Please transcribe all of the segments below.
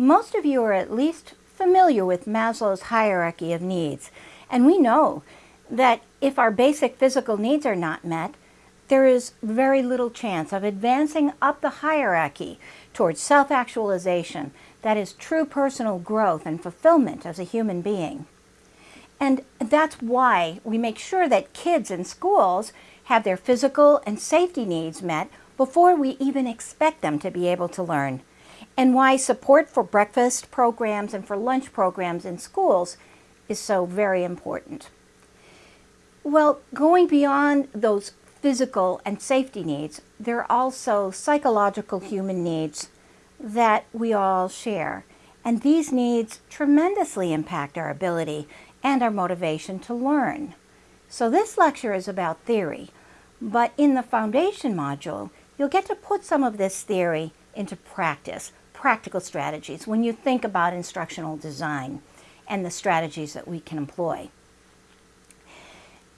Most of you are at least familiar with Maslow's hierarchy of needs, and we know that if our basic physical needs are not met, there is very little chance of advancing up the hierarchy towards self-actualization, that is true personal growth and fulfillment as a human being. And that's why we make sure that kids in schools have their physical and safety needs met before we even expect them to be able to learn. And why support for breakfast programs and for lunch programs in schools is so very important. Well, going beyond those physical and safety needs, there are also psychological human needs that we all share. And these needs tremendously impact our ability and our motivation to learn. So this lecture is about theory, but in the foundation module, you'll get to put some of this theory into practice, practical strategies, when you think about instructional design and the strategies that we can employ.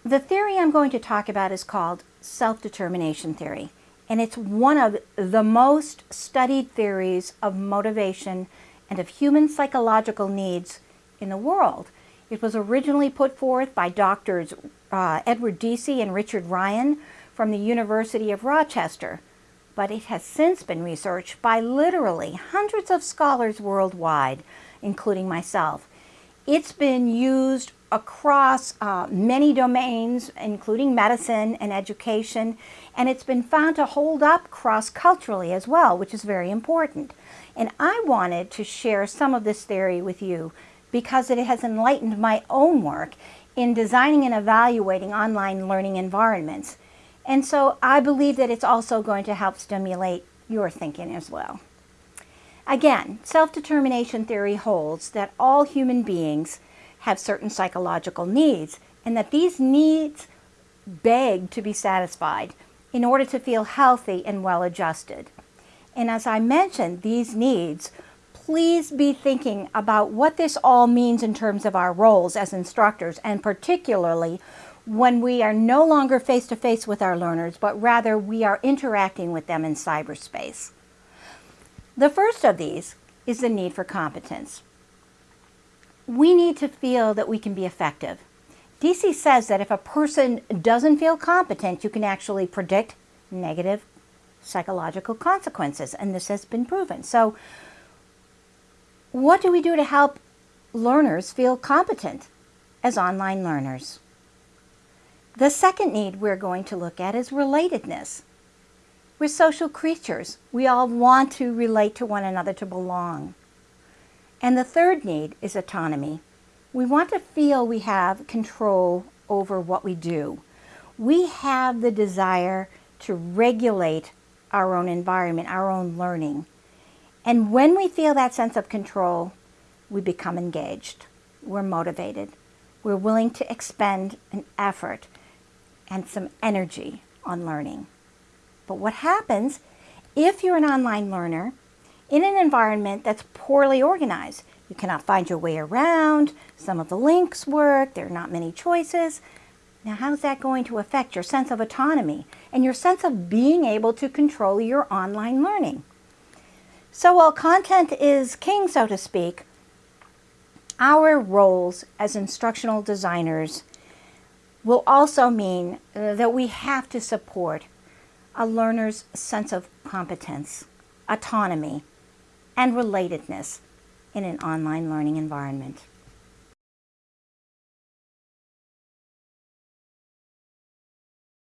The theory I'm going to talk about is called self-determination theory, and it's one of the most studied theories of motivation and of human psychological needs in the world. It was originally put forth by doctors uh, Edward Deci and Richard Ryan from the University of Rochester, but it has since been researched by literally hundreds of scholars worldwide, including myself. It's been used across uh, many domains, including medicine and education, and it's been found to hold up cross-culturally as well, which is very important. And I wanted to share some of this theory with you because it has enlightened my own work in designing and evaluating online learning environments. And so I believe that it's also going to help stimulate your thinking as well. Again, self-determination theory holds that all human beings have certain psychological needs and that these needs beg to be satisfied in order to feel healthy and well-adjusted. And as I mentioned, these needs, please be thinking about what this all means in terms of our roles as instructors and particularly when we are no longer face-to-face -face with our learners, but rather we are interacting with them in cyberspace. The first of these is the need for competence we need to feel that we can be effective. Deci says that if a person doesn't feel competent, you can actually predict negative psychological consequences, and this has been proven. So what do we do to help learners feel competent as online learners? The second need we're going to look at is relatedness. We're social creatures. We all want to relate to one another to belong. And the third need is autonomy. We want to feel we have control over what we do. We have the desire to regulate our own environment, our own learning. And when we feel that sense of control, we become engaged. We're motivated. We're willing to expend an effort and some energy on learning. But what happens if you're an online learner in an environment that's poorly organized. You cannot find your way around, some of the links work, there are not many choices. Now how's that going to affect your sense of autonomy and your sense of being able to control your online learning? So while content is king, so to speak, our roles as instructional designers will also mean that we have to support a learner's sense of competence, autonomy, and relatedness in an online learning environment.